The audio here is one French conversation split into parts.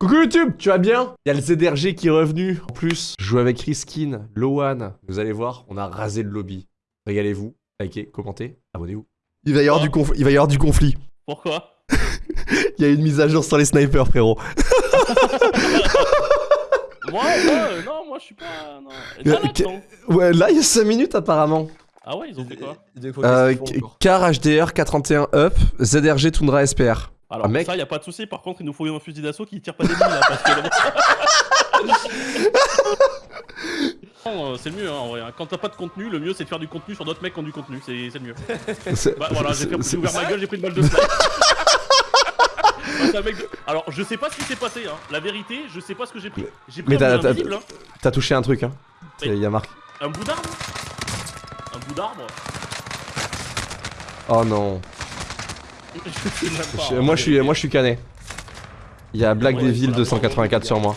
Coucou YouTube, tu vas bien? Il y a le ZRG qui est revenu. En plus, je joue avec Riskin, Lowan. Vous allez voir, on a rasé le lobby. Régalez-vous, likez, commentez, abonnez-vous. Il va y avoir, du, conf- il va y avoir du conflit. Pourquoi? Il y a une mise à jour sur les snipers, frérot. Moi, moi, euh, non, moi je suis pas. Non. Et là, là, que- non. Ouais, là, il y a 5 minutes apparemment. Ah ouais, ils ont fait quoi? Euh, car HDR 431 up, ZRG Tundra SPR. Alors, Ah, mec. ça, y a pas de souci. Par contre, il nous faut un fusil d'assaut qui tire pas des billes là. Parce que. C'est le mieux, hein, en vrai. hein. Quand t'as pas de contenu, le mieux c'est de faire du contenu sur d'autres mecs qui ont du contenu. C'est le mieux. Bah voilà, j'ai ouvert ma gueule, j'ai pris une balle de snipe. Mec Alors, je sais pas ce qui s'est passé, hein. La vérité, je sais pas ce que j'ai pris. J'ai pris Mais t'as- hein. Touché un truc, hein. Il y a marqué. Un bout d'arbre? Un bout d'arbre? Oh non. Je moi, je suis, moi, je suis cané. Il y a Black Ouais, Devil voilà, 284 sur moi.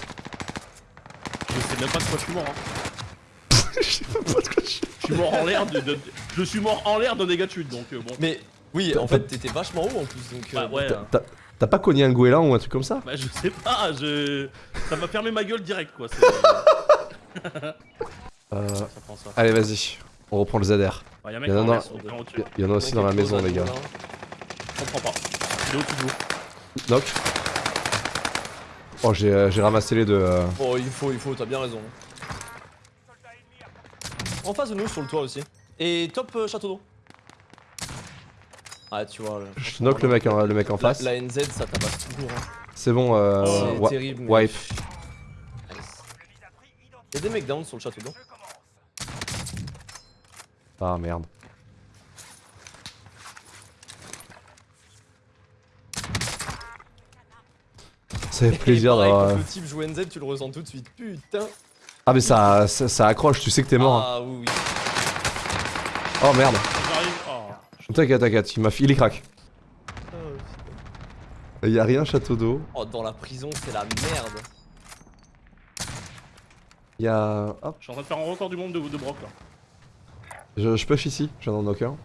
Je sais même pas de quoi je suis mort. Hein. Je sais pas de quoi je suis. Je suis mort en l'air de, de- Je suis mort en l'air d'un dégât de chute, donc euh, bon. Mais oui, en fait, t'étais vachement haut en plus, donc. Bah euh, ouais, T'as- pas cogné un goéland ou un truc comme ça? Bah je sais pas, je... Ça m'a fermé ma gueule direct quoi. Euh, Ça prend ça. Allez, vas-y. On reprend le ZR. Bah, y'a un mec Il y en a y en aussi dans la maison, les gars. Comprends pas. Il est au-dessus de vous. Knock. Oh, j'ai euh, j'ai ramassé les deux. euh. Oh, il faut, il faut, t'as bien raison. En face de nous, sur le toit aussi. Et top euh, château d'eau. Ah, tu vois. là, Je knock le mec, en- le mec en face. la NZ, ça tabasse toujours. Hein. C'est bon, euh, C'est wa- terrible. mais- wipe. Nice. Y'a des mecs down sur le château d'eau. Ah merde. Ça fait plaisir pareil, d'avoir. Quand le type joue NZ, tu le ressens tout de suite. Putain. Ah, mais ça, ça, ça accroche, tu sais que t'es mort. hein. Ah oui, oui. Oh merde. Oh. T'inquiète, t'inquiète, il il est crack. Putain. Il y a rien, château d'eau. Oh, dans la prison, c'est la merde. Il y a. Hop, Je suis en train de faire un record du monde de, de broc là. je, je push ici, j'en ai knock un.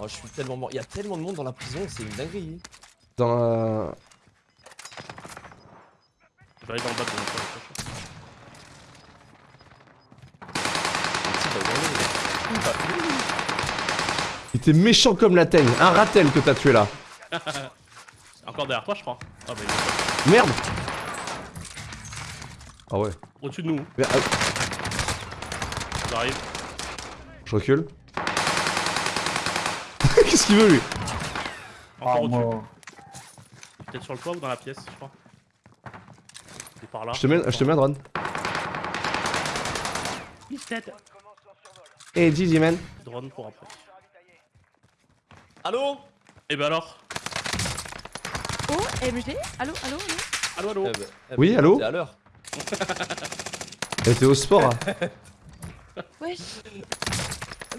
Oh, je suis tellement mort. Il y a tellement de monde dans la prison, c'est une dinguerie. Dans la. Je vais aller dans le bas de. Il était méchant comme la teigne. Un ratel que t'as tué là. Encore derrière toi, je crois. Ah bah il est Merde Ah ouais. au-dessus de nous. Ah, J'arrive. je recule. Qu'est-ce qu'il veut lui Encore au-dessus. Peut-être sur le toit ou dans la pièce, je crois. Il est par là. Je te mets, je te mets un drone. He's dead. Eh, GG man. Drone pour après. Allô? Et bah alors? Oh, MG Allô, allô, allô? Allo, allo Eh ben, eh ben, Oui, allô? T'es à l'heure. Elle était au sport. hein. Wesh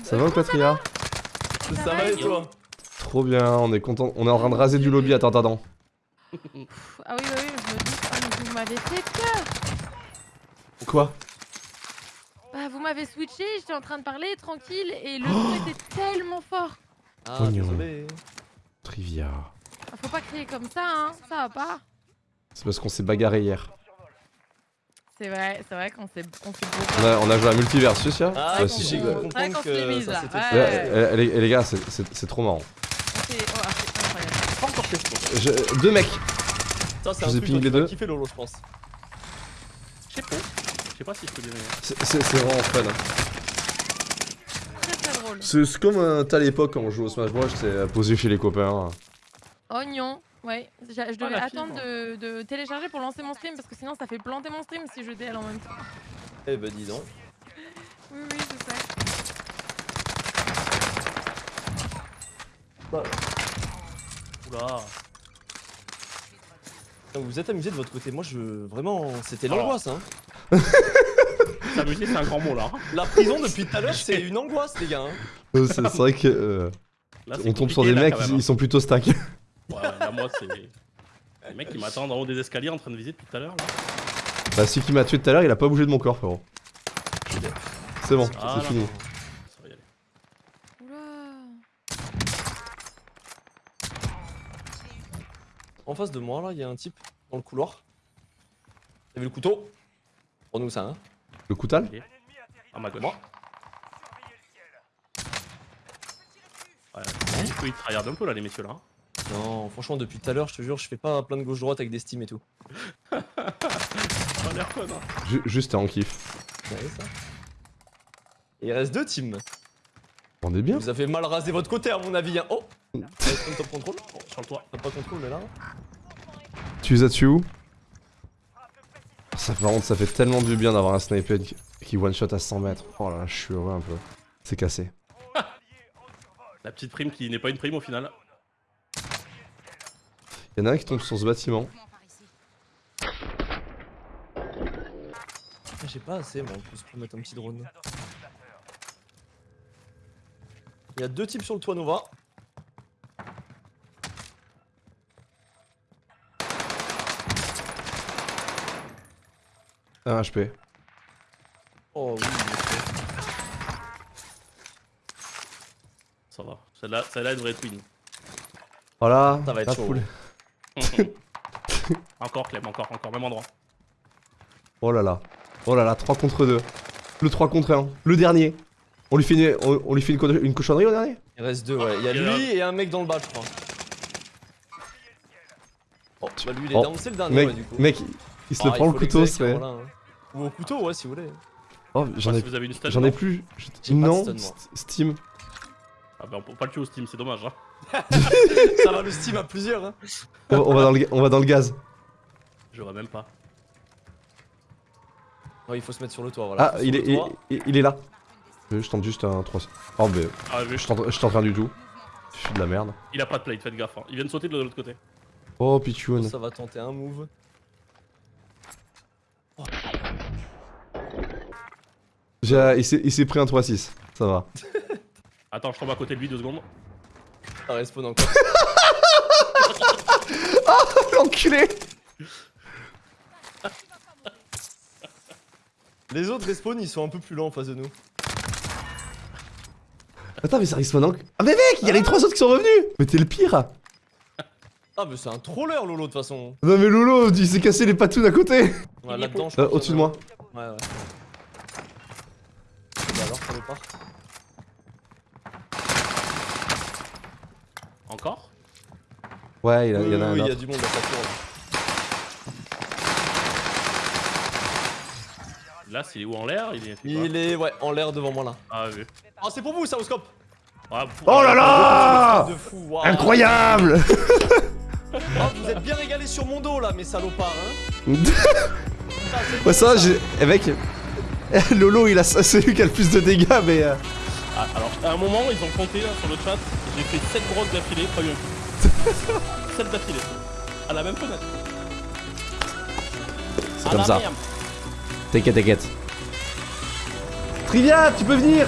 Ça va ou Patria Ça, Ça va va, et toi Trop bien, on est content. On est en train de raser du lobby. Attends, attends, Ah oui, oui, oui, je me dis, ah, vous m'avez fait peur Quoi? Bah, vous m'avez switché, j'étais en train de parler, tranquille, et le son était tellement fort Ah, Pognon. désolé. Trivia. Ah, Faut pas crier comme ça, hein, ça va pas C'est parce qu'on s'est bagarré hier. C'est vrai, c'est vrai qu'on s'est on s'est On a, on a joué à Multiversus, là Ah, Ouais, si j'ai l'est que ça là. s'était eh, les, les gars, c'est- trop marrant. oh, c'est incroyable. Pas encore fait Je- deux mecs. Ça, c'est Je un vous ai truc les deux. kiffer Lolo, je pense. Je sais pas. Je sais pas si je peux dire. C'est vraiment fun. hein. Très très drôle. C'est comme t'as à l'époque quand on jouait au Smash Bros, c'est euh, posé chez les copains. Oignon, ouais. Je Ah, devais attendre de, de télécharger pour lancer mon stream parce que sinon ça fait planter mon stream si je DL en même temps. Eh ben, dis donc. Oui, oui, je sais. Oula. Donc, vous êtes amusé de votre côté. Moi, je. Vraiment, c'était l'angoisse, hein. S'amuser, c'est un grand mot là. hein. La prison depuis tout à l'heure, c'est une angoisse, les gars. hein. C'est vrai que euh, Là, c'est on tombe sur des là, mecs, ils, ils sont plutôt stack. Ouais, là, moi, c'est. Les mecs qui m'attendent en haut des escaliers en train de viser depuis tout à l'heure. Bah, celui qui m'a tué tout à l'heure, il a pas bougé de mon corps, frérot. C'est bon, ah, c'est fini. En face de moi, là, il y a un type dans le couloir. T'as vu le couteau? Pour nous, ça, hein. Le coutal? Ah, ma gauche. Moi. Ouais, du un peu là, les messieurs là. Hein hein. Non, franchement, depuis tout à l'heure, je te jure, je fais pas plein de gauche-droite avec des steams et tout. L'air hein. Juste t'es en kiff. Ouais, ça. Et il reste deux teams. On est bien. Vous avez mal rasé votre côté, à mon avis. Hein. Oh top contrôle sur le toit. Pas contrôle, mais là. Tu les as-tu où Ça par contre ça fait tellement du bien d'avoir un sniper qui- qui one shot à 100 mètres. Oh là là, je suis heureux un peu. C'est cassé. La petite prime qui n'est pas une prime au final. Y'en a un qui tombe sur ce bâtiment. Ah, J'ai pas assez, moi, en plus, pour mettre un petit drone. Il y a deux types sur le toit Nova. Un HP. Oh oui, Ça va. Celle-là, celle-là, elle devrait être win. Voilà. Ça va être chaud. Poule. encore, Clem, encore, encore, même endroit. Oh là là. Oh là là, 3 contre 2. Le 3 contre 1. Le dernier. On lui fait une, on, on lui fait une, co- une cochonnerie au dernier? Il reste deux, ouais. Il y a Il y en a lui et un mec dans le bas, je crois. Oh, bah lui il est Oh, down, c'est le dernier, Mec, ouais, du coup. mec, il- se Ah, le prend le couteau, c'est. voilà, hein. Ou au couteau, ouais, si vous voulez. Oh, j'en ai, si j'en ai non plus. Pas de stun, Steam. Ah bah on peut pas le tuer au Steam, c'est dommage. Hein. Ça va le Steam à plusieurs, hein. On va, on va dans le, on va dans le gaz. J'aurais même pas. Ouais, il faut se mettre sur le toit, voilà. Ah, il est, il, toit. il- il est là. Je tente juste un 3. Oh, mais Ah je tente, je tente rien du tout. Je suis de la merde. il a pas de plate, faites gaffe. Hein. Il vient de sauter de l'autre côté. Oh, Pichoun. Ça va tenter un move. S'est il s'est pris un 3-6. Ça va. Attends, je tombe à côté de lui deux secondes. Ça respawn encore. L'enculé Les autres respawn, ils sont un peu plus lents en face de nous. Attends, mais ça respawn encore. Ah, mais mec, il y a les trois autres qui sont revenus Mais t'es le pire Ah, mais c'est un troller, Lolo, de toute façon. Non, mais Lolo, il s'est cassé les patounes à côté Ouais, là-dedans, je Euh, crois Au-dessus de moi. Ouais, ouais. Bah alors, ça part. Encore? Ouais, il, a- il y en a un Oui, il y a du monde à sa tour. Là, c'est où en l'air? Il est. Il est, ouais, en l'air devant moi là. Ah oui. Oh, c'est pour vous, ça, au scope Ah, Oh là là De fou, waouh. Incroyable Oh, vous êtes bien régalés sur mon dos là, mes salopards, hein Ouais, ça, j'ai. Eh, mec. Lolo, il a... c'est lui qui a le plus de dégâts, mais. euh, Ah, alors, à un moment, ils ont compté là, sur le chat. J'ai fait 7 brocs d'affilée, coup. 7 d'affilée. À la même fenêtre. C'est comme ça. T'inquiète, t'inquiète. Trivia, tu peux venir